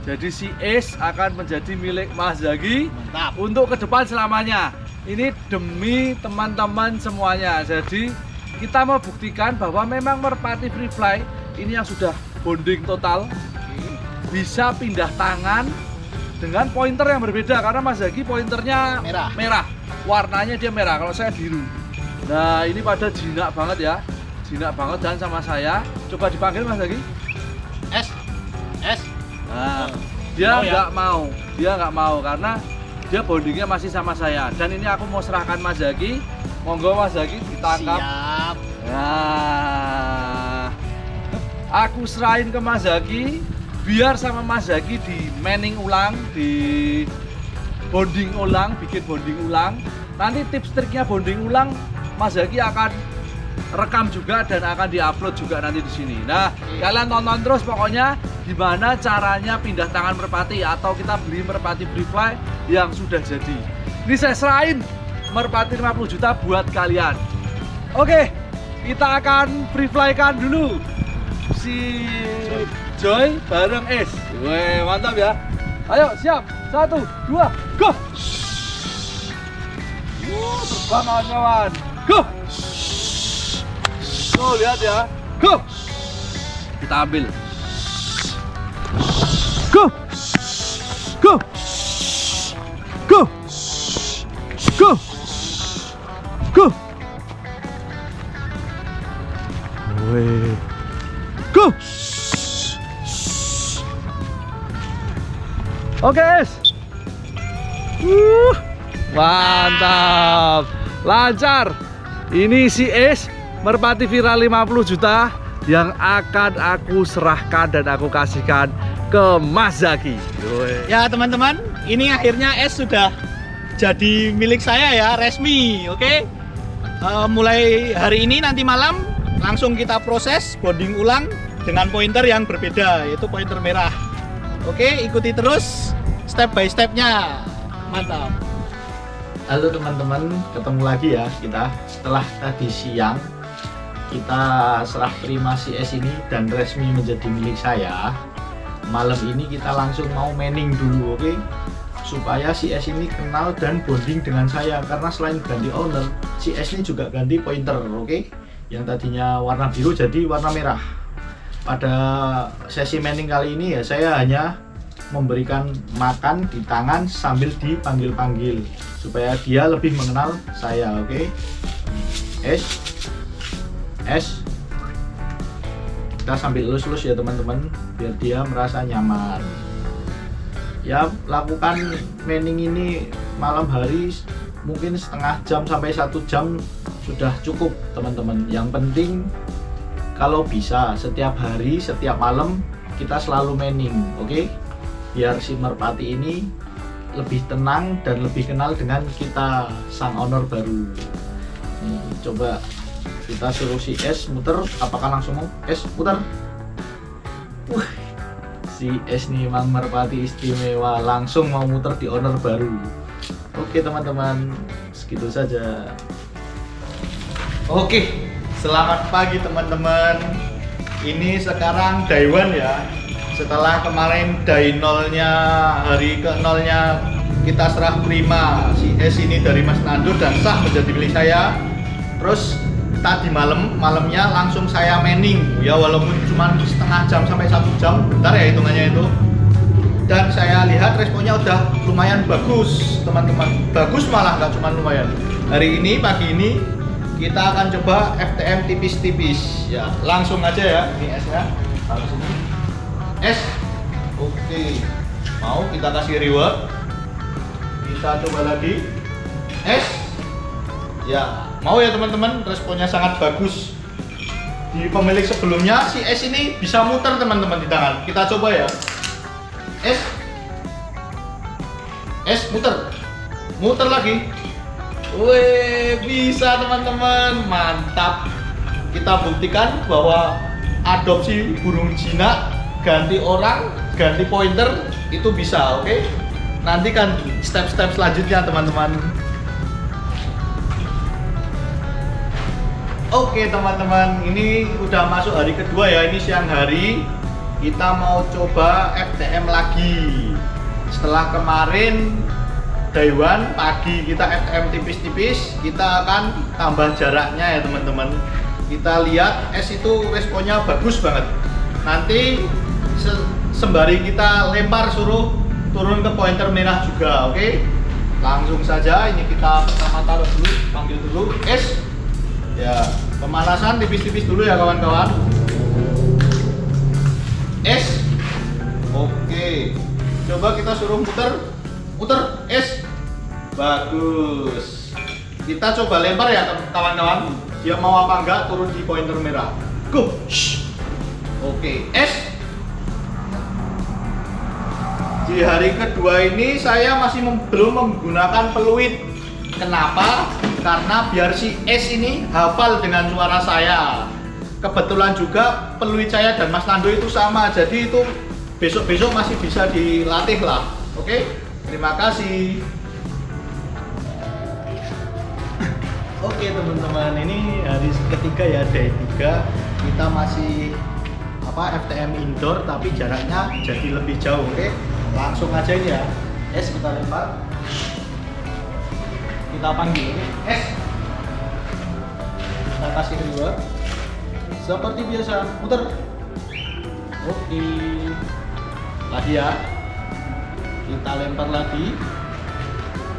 Jadi si Ace akan menjadi milik Mas Zagi Mantap. untuk ke depan selamanya. Ini demi teman-teman semuanya. Jadi kita mau buktikan bahwa memang Merpati Free Fly ini yang sudah bonding total bisa pindah tangan dengan pointer yang berbeda karena Mas Zagi pointernya Merah. merah. Warnanya dia merah, kalau saya biru. Nah, ini pada jinak banget ya. Jinak banget dan sama saya. Coba dipanggil Mas Zagi. Nah, dia Mau ya? nggak mau, dia nggak mau karena dia bondingnya masih sama saya. Dan ini aku mau serahkan Mas Zaki. Monggo Mas Zaki ditangkap. Siap. Nah, aku serahin ke Mas Zaki biar sama Mas Zaki di manning ulang, di bonding ulang, bikin bonding ulang. Nanti tips triknya bonding ulang Mas Zaki akan rekam juga dan akan diupload juga nanti di sini. Nah, kalian tonton terus pokoknya gimana caranya pindah tangan merpati atau kita beli merpati free fly yang sudah jadi. Ini saya serahin merpati 50 juta buat kalian. Oke, kita akan free fly kan dulu si Joy bareng S. Weh, mantap ya. Ayo, siap. Satu, dua, go. Wuh, terbang kawan-kawan. Go. Tuh, lihat ya. Go. Kita ambil. Go. Go. Go. Go. Go. Go. Oke, Es. Uh, mantap. Lancar. Ini si Es Merpati Viral 50 juta yang akan aku serahkan dan aku kasihkan ke Mas Zaki. Ya teman-teman, ini akhirnya S sudah jadi milik saya ya, resmi, oke? Eh, mulai hari ini nanti malam langsung kita proses bonding ulang dengan pointer yang berbeda, yaitu pointer merah. Oke, ikuti terus step by stepnya. Mantap. Halo teman-teman, ketemu lagi ya kita setelah tadi siang kita serah terima si S ini dan resmi menjadi milik saya. Malam ini kita langsung mau manning dulu oke? Supaya si S ini kenal dan bonding dengan saya. Karena selain ganti owner si S ini juga ganti pointer oke? Yang tadinya warna biru jadi warna merah. Pada sesi manning kali ini ya saya hanya memberikan makan di tangan sambil dipanggil-panggil. Supaya dia lebih mengenal saya oke? S S. Kita sambil lus-lus ya teman-teman biar dia merasa nyaman. Ya lakukan manning ini malam hari mungkin setengah jam sampai satu jam sudah cukup teman-teman. Yang penting kalau bisa setiap hari setiap malam kita selalu manning oke? Biar si merpati ini lebih tenang dan lebih kenal dengan kita sang owner baru. Nih, coba kita suruh si S muter apakah langsung mau? S putar. Wah, si S nih Mang Merpati istimewa. Langsung mau muter di owner baru. Oke teman-teman segitu saja. Oke selamat pagi teman-teman. Ini sekarang day ya. Setelah kemarin day nolnya hari ke nolnya kita serah terima si S ini dari Mas Nandur dan sah menjadi milik saya. Terus tadi malam malamnya langsung saya manning ya walaupun cuma setengah jam sampai satu jam. Bentar ya hitungannya itu. Dan saya lihat responnya udah lumayan bagus teman-teman. Bagus malah nggak cuma lumayan. Hari ini pagi ini kita akan coba FTM tipis-tipis. Ya langsung aja ya ini S ya. Langsung. S. Oke. Mau kita kasih reward? Kita coba lagi. S ya mau ya teman-teman responnya sangat bagus. Di pemilik sebelumnya si S ini bisa muter teman-teman di tangan. Kita coba ya. S. S muter. Muter lagi. Wih bisa teman-teman. Mantap. Kita buktikan bahwa adopsi burung jinak ganti orang ganti pointer itu bisa oke? Nanti kan step-step selanjutnya teman-teman Oke teman-teman, ini udah masuk hari kedua ya, ini siang hari. Kita mau coba FTM lagi. Setelah kemarin one pagi kita FTM tipis-tipis kita akan tambah jaraknya ya teman-teman. Kita lihat S itu responnya bagus banget. Nanti se- sembari kita lempar suruh turun ke pointer merah juga oke? Langsung saja ini kita pertama taruh dulu panggil dulu S ya pemanasan tipis-tipis dulu ya kawan-kawan. S oke. Coba kita suruh muter. Muter S bagus. Kita coba lempar ya kawan-kawan. Dia mau apa enggak turun di pointer merah. Go. Shh. oke S di hari kedua ini saya masih belum menggunakan peluit. Kenapa karena biar si S ini hafal dengan suara saya. Kebetulan juga peluit saya dan Mas Nando itu sama jadi itu besok-besok masih bisa dilatih lah. Oke terima kasih. Oke teman-teman ini hari ketiga ya day 3 kita masih apa FTM indoor tapi jaraknya jadi lebih jauh oke? Langsung aja ini ya. S kita lempar kita panggil. S kita kasih reward seperti biasa muter oke. Lagi ya. Kita lempar lagi.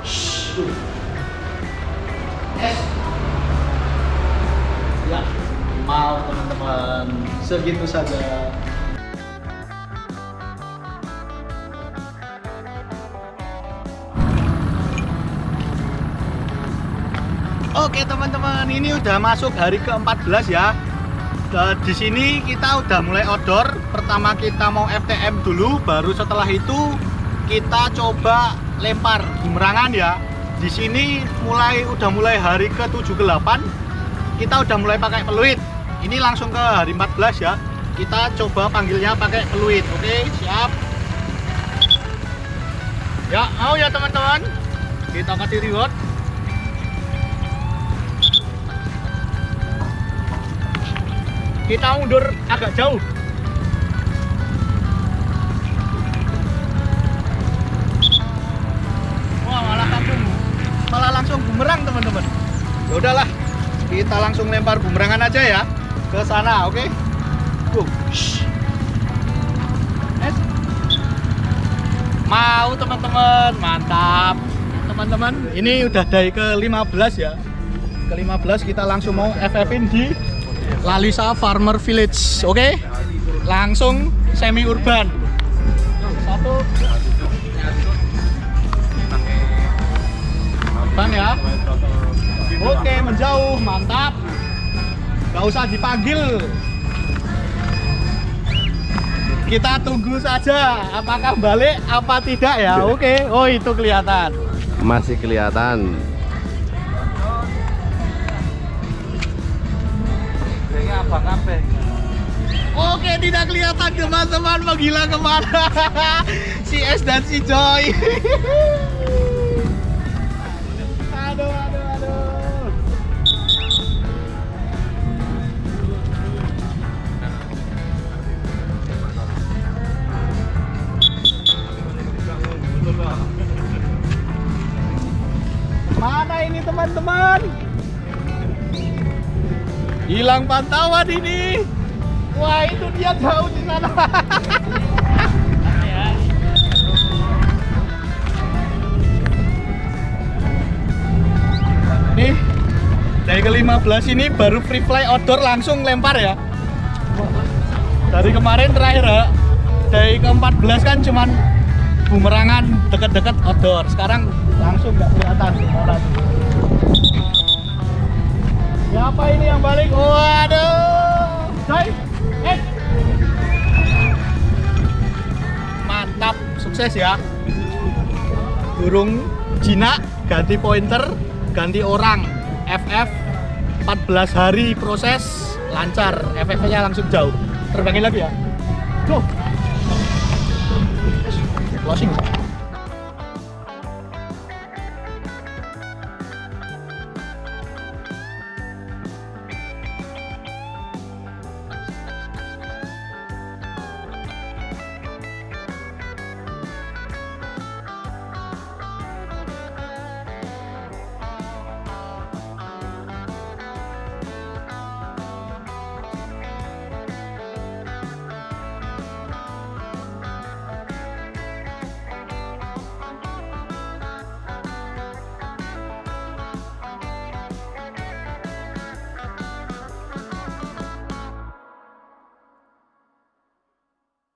Shhh. S ya mau teman-teman. Segitu saja teman-teman, ini udah masuk hari ke-14 ya. Nah, di sini kita udah mulai outdoor. Pertama kita mau FTM dulu, baru setelah itu kita coba lempar bumerangan ya. Di sini mulai udah mulai hari ke-78. Kita udah mulai pakai peluit. Ini langsung ke hari 14 ya. Kita coba panggilnya pakai peluit. Oke, siap. Ya, mau ya teman-teman. Kita kasih reward. Kita mundur agak jauh. Wah malah langsung malah langsung bumerang teman-teman. Ya udahlah kita langsung lempar bumerangan aja ya ke sana oke? Go. Es. mau teman-teman? Mantap. Teman-teman ini udah dari ke 15 ya. Ke 15 kita langsung mau FF-in di Lalisa Farmer Village. Oke? Langsung semi urban. Satu. Urban ya. Oke, menjauh, mantap. Gak usah dipanggil. Kita tunggu saja apakah balik apa tidak ya. Oke. Oh, itu kelihatan. Masih kelihatan. Oke, tidak kelihatan teman-teman menggila ke mana si S dan si Joy. aduh, aduh, aduh. Mana ini teman-teman? Hilang pantauan ini. Wah, itu dia jauh di sana. Nih, dari ke-15 ini baru free fly outdoor langsung lempar ya. Dari kemarin terakhir ya, dari ke-14 kan cuman bumerangan deket-deket outdoor. Sekarang langsung nggak kelihatan orang. Siapa ini yang balik? Waduh. Coy. Eh. Mantap, sukses ya. Burung jinak ganti pointer, ganti orang. FF 14 hari proses lancar. FF-nya langsung jauh. Terbangin lagi ya. Go. Closing.